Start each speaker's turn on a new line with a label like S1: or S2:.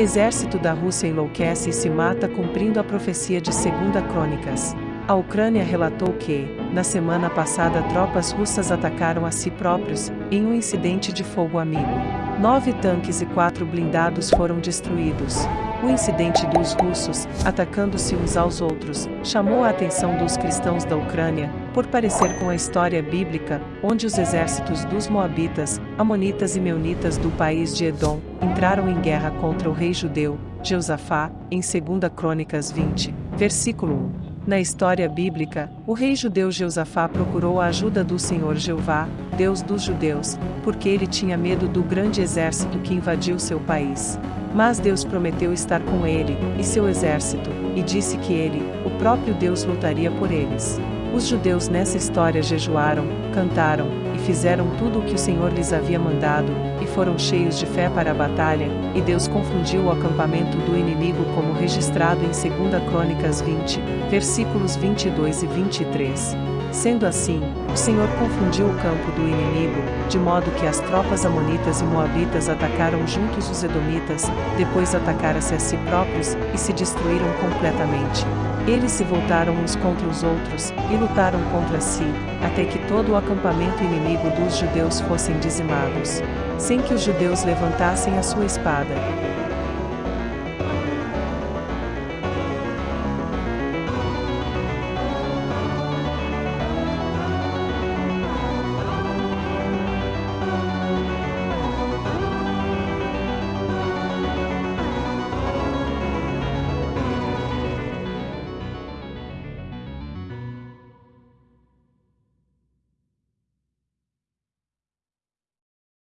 S1: Exército da Rússia enlouquece e se mata cumprindo a profecia de 2 Crônicas. A Ucrânia relatou que, na semana passada, tropas russas atacaram a si próprios, em um incidente de fogo amigo. Nove tanques e quatro blindados foram destruídos. O incidente dos russos, atacando-se uns aos outros, chamou a atenção dos cristãos da Ucrânia, por parecer com a história bíblica, onde os exércitos dos Moabitas, Amonitas e Meunitas do país de Edom entraram em guerra contra o rei judeu, Jeosafá, em 2 Crônicas 20, versículo 1. Na história bíblica, o rei judeu Jeosafá procurou a ajuda do Senhor Jeová, Deus dos judeus, porque ele tinha medo do grande exército que invadiu seu país. Mas Deus prometeu estar com ele e seu exército, e disse que ele, o próprio Deus, lutaria por eles. Os judeus nessa história jejuaram, cantaram, e fizeram tudo o que o Senhor lhes havia mandado, e foram cheios de fé para a batalha, e Deus confundiu o acampamento do inimigo como registrado em 2 Crônicas 20, versículos 22 e 23. Sendo assim, o Senhor confundiu o campo do inimigo, de modo que as tropas amonitas e moabitas atacaram juntos os edomitas, depois atacaram-se a si próprios, e se destruíram completamente. Eles se voltaram uns contra os outros, e lutaram contra si, até que todo o acampamento inimigo dos judeus fossem dizimados, sem que os judeus levantassem a sua espada.